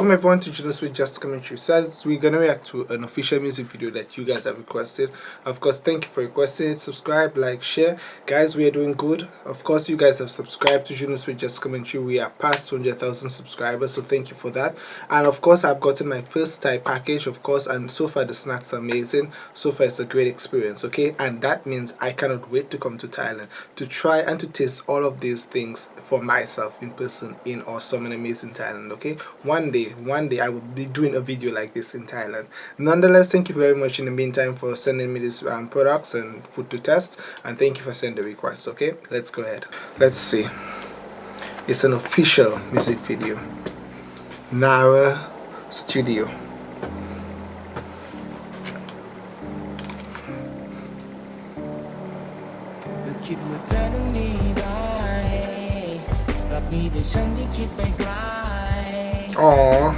welcome everyone to Junos with Just Commentary. Says we're gonna react to an official music video that you guys have requested. Of course thank you for requesting it. Subscribe like share. Guys we are doing good. Of course you guys have subscribed to Junos with Just Commentary. We are past 200,000 subscribers so thank you for that. And of course I've gotten my first Thai package of course and so far the snacks are amazing. So far it's a great experience okay? And that means I cannot wait to come to Thailand to try and to taste all of these things for myself in person in awesome and amazing Thailand okay? One day one day I will be doing a video like this in Thailand. Nonetheless thank you very much in the meantime for sending me these um, products and food to test and thank you for sending the request okay? Let's go ahead. Let's see. It's an official music video. Nara Studio Oh.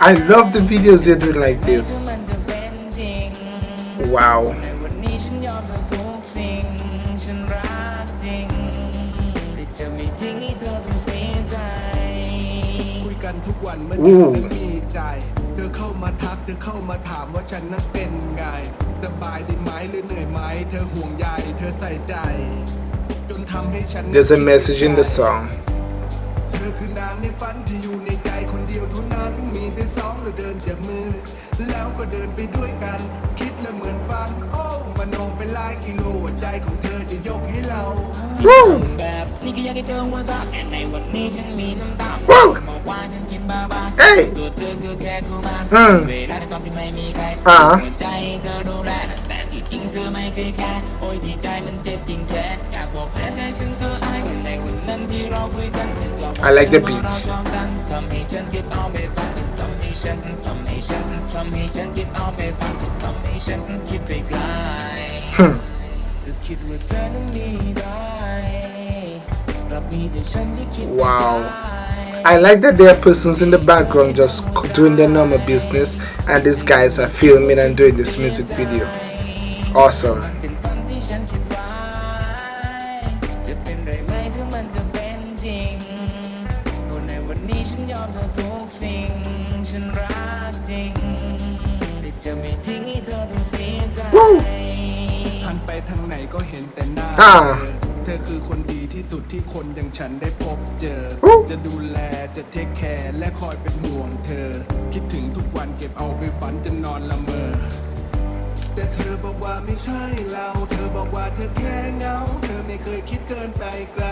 I love the videos they're doing like this. Wow. Ooh. เธอเข้ามาทัก เธอเข้ามาถามว่าฉันนั้นเป็นไง สบายดีไหมหรือเหนื่อยไหมเธอห่วงใยเธอใส่ใจ จนทำให้ฉัน There's a message in the song เธอคือนางในฝันที่อยู่ในใจคนเดียวเท่านั้นมีแต่สองเราเดินจากมือ แล้วก็เดินไปด้วยกัน คิดและเหมือนฝัน โอ้มโนเป็นลายกิโลใจของเธอจะยกให้เราแบบ นี่ก็อยากให้เธอหัวเราะแต่ในวันนี้ฉันมีน้ำตาบอกว่าฉันคิดบ้าบ้าตัวเธอคือแค่คู่มาเวลาในตอนที่ไม่มีใครหัวใจเธอดูแลแต่ที่จริงเธอไม่เคยแค่โอ้ยที่ใจมันเจ็บจริงแท้อยากบอกแค่แต่ฉันก็อายในวันนั้นที่เราคุยกัน I like the beats ทำให้ฉันเก็บเอาไปฝันทำให้ฉันทำให้ฉันทำให้ฉันเก็บเอาไปฝันทำให้ฉันคิดไปไกล Wow. I like that there are persons in the background just doing their normal business and these guys are filming and doing this music video. Awesome. Woo! Ah. เธอคือคนดีที่สุดที่คนอย่างฉันได้พบเจอ จะดูแลจะเทคแคร์และคอยเป็นห่วงเธอ คิดถึงทุกวันเก็บเอาไปฝันจนนอนละเมอ แต่เธอบอกว่าไม่ใช่เรา เธอบอกว่าเธอแค่เงา เธอไม่เคยคิดเกินไปไกล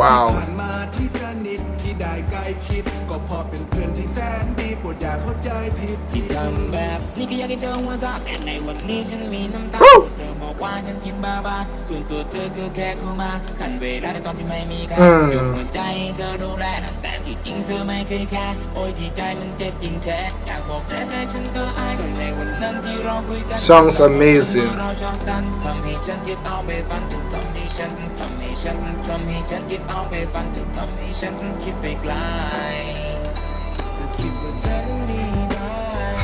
ว้าวผ่านมาที่สนิทที่ได้ใกล้ชิด ก็พอเป็นเพื่อนที่แสนดีโปรดอย่าเข้าใจผิดที่ทำแบบนี่ก็อยากให้เธอหัวเราะแต่ในวันนี้ฉันมีน้ำตาเธอบอกว่าฉันคิดบ้าบ้าส่วนตัวเธอคือแค่คู่มาขันเวลาในตอนที่ไม่มีกันยกหัวใจเธอดูแลแต่ที่จริงเธอไม่เคยแค่โอ้ยที่ใจมันเจ็บจริงแท้อยากบอกแต่แต่ฉันก็อายในวันนั้นที่เราคุยกัน Songs amazing ทำให้ฉันคิดเอาไปฝันจนทำให้ฉันทำให้ฉันทำให้ฉันคิดเอาไปฝันจนทำให้ฉันคิดไปไกลคิดว่าเธอดีได้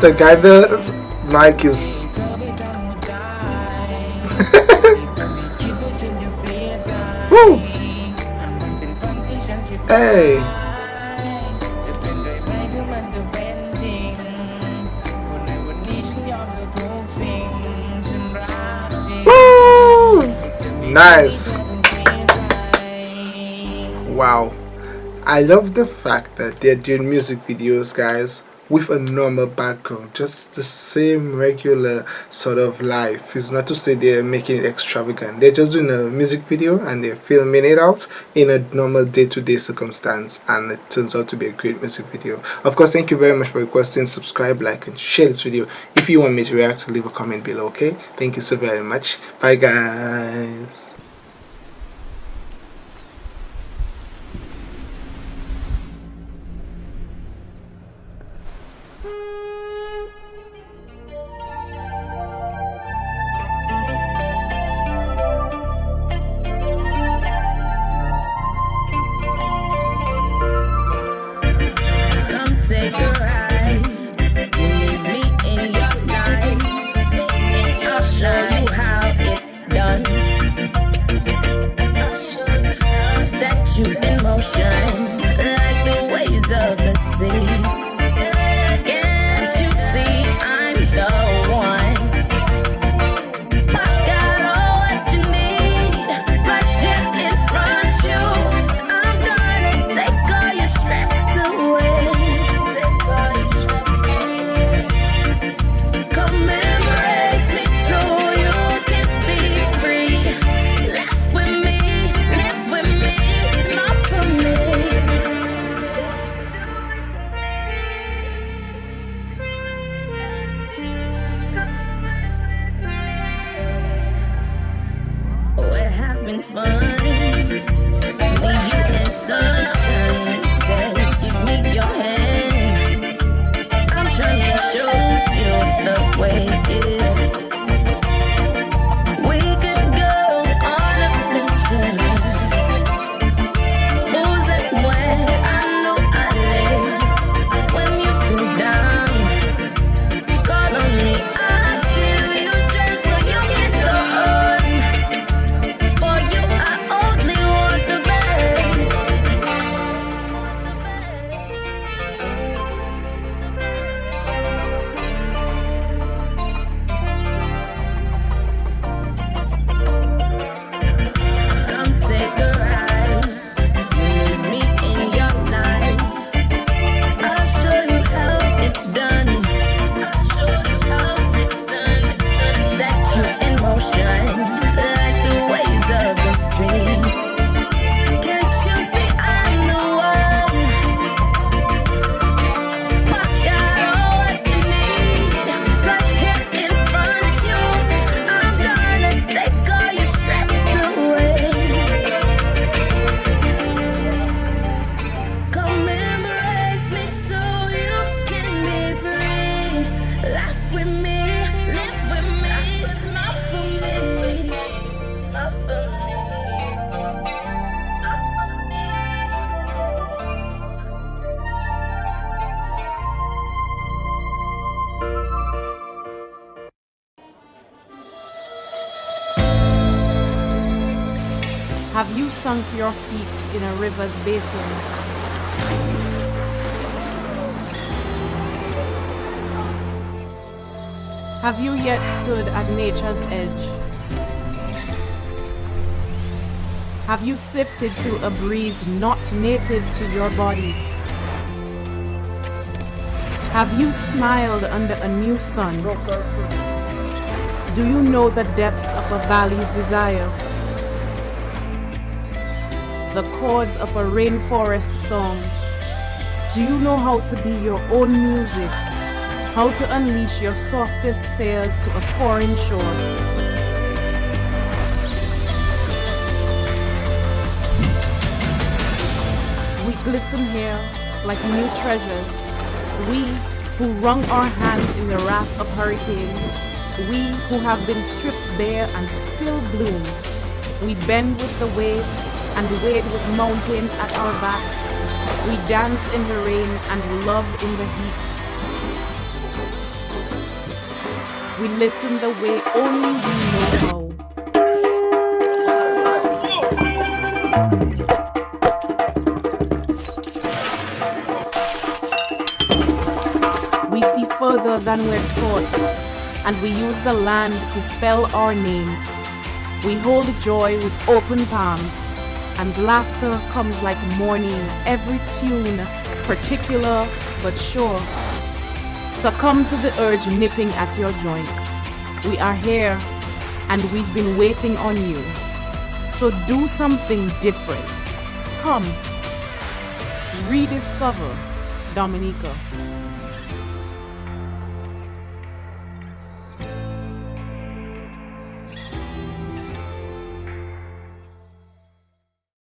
the guy the mic is Woo! Hey Woo! Nice Wow I love the fact that they're doing music videos guys with a normal background just the same regular sort of life. It's not to say they're making it extravagant. They're just doing a music video and they're filming it out in a normal day-to-day -day circumstance and it turns out to be a great music video. Of course thank you very much for requesting. Subscribe like and share this video. If you want me to react leave a comment below okay? Thank you so very much. Bye guys should. Have you sunk your feet in a river's basin? Have you yet stood at nature's edge? Have you sifted through a breeze not native to your body? Have you smiled under a new sun? Do you know the depth of a valley's desire? The chords of a rainforest song. Do you know how to be your own music? How to unleash your softest fears to a foreign shore? We glisten here like new treasures. We who wrung our hands in the wrath of hurricanes. We who have been stripped bare and still bloom. We bend with the waves and wade with mountains at our backs. We dance in the rain and love in the heat. We listen the way only we know how. We see further than we've thought, and we use the land to spell our names. We hold joy with open palms and laughter comes like morning, every tune particular but sure. Succumb to the urge nipping at your joints. We are here and we've been waiting on you. So do something different. Come, rediscover Dominica.